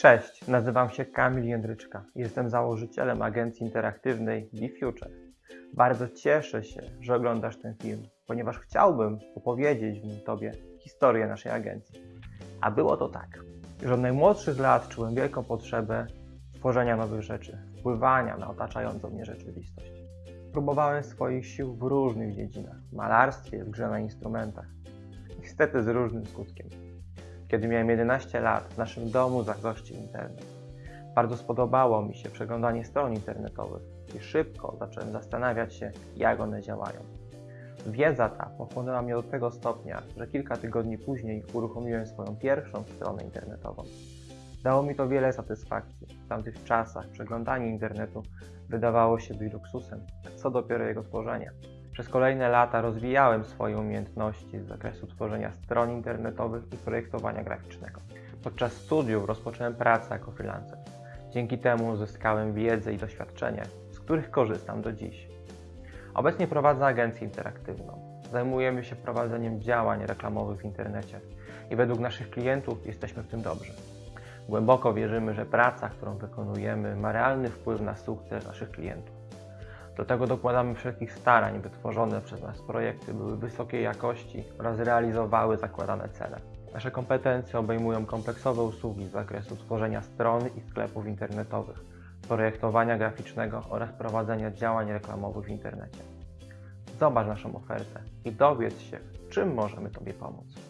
Cześć, nazywam się Kamil Jędryczka. Jestem założycielem agencji interaktywnej BeFuture. Bardzo cieszę się, że oglądasz ten film, ponieważ chciałbym opowiedzieć w nim Tobie historię naszej agencji. A było to tak, że od najmłodszych lat czułem wielką potrzebę tworzenia nowych rzeczy, wpływania na otaczającą mnie rzeczywistość. Próbowałem swoich sił w różnych dziedzinach, malarstwie, w grze na instrumentach. Niestety z różnym skutkiem. Kiedy miałem 11 lat, w naszym domu zagościł internet. Bardzo spodobało mi się przeglądanie stron internetowych i szybko zacząłem zastanawiać się, jak one działają. Wiedza ta pochłonęła mnie do tego stopnia, że kilka tygodni później uruchomiłem swoją pierwszą stronę internetową. Dało mi to wiele satysfakcji. W tamtych czasach przeglądanie internetu wydawało się być luksusem, co dopiero jego tworzenie. Przez kolejne lata rozwijałem swoje umiejętności z zakresu tworzenia stron internetowych i projektowania graficznego. Podczas studiów rozpocząłem pracę jako freelancer. Dzięki temu uzyskałem wiedzę i doświadczenie, z których korzystam do dziś. Obecnie prowadzę agencję interaktywną. Zajmujemy się prowadzeniem działań reklamowych w internecie i według naszych klientów jesteśmy w tym dobrzy. Głęboko wierzymy, że praca, którą wykonujemy, ma realny wpływ na sukces naszych klientów. Do tego dokładamy wszelkich starań, by tworzone przez nas projekty były wysokiej jakości oraz realizowały zakładane cele. Nasze kompetencje obejmują kompleksowe usługi z zakresu tworzenia stron i sklepów internetowych, projektowania graficznego oraz prowadzenia działań reklamowych w internecie. Zobacz naszą ofertę i dowiedz się, czym możemy Tobie pomóc.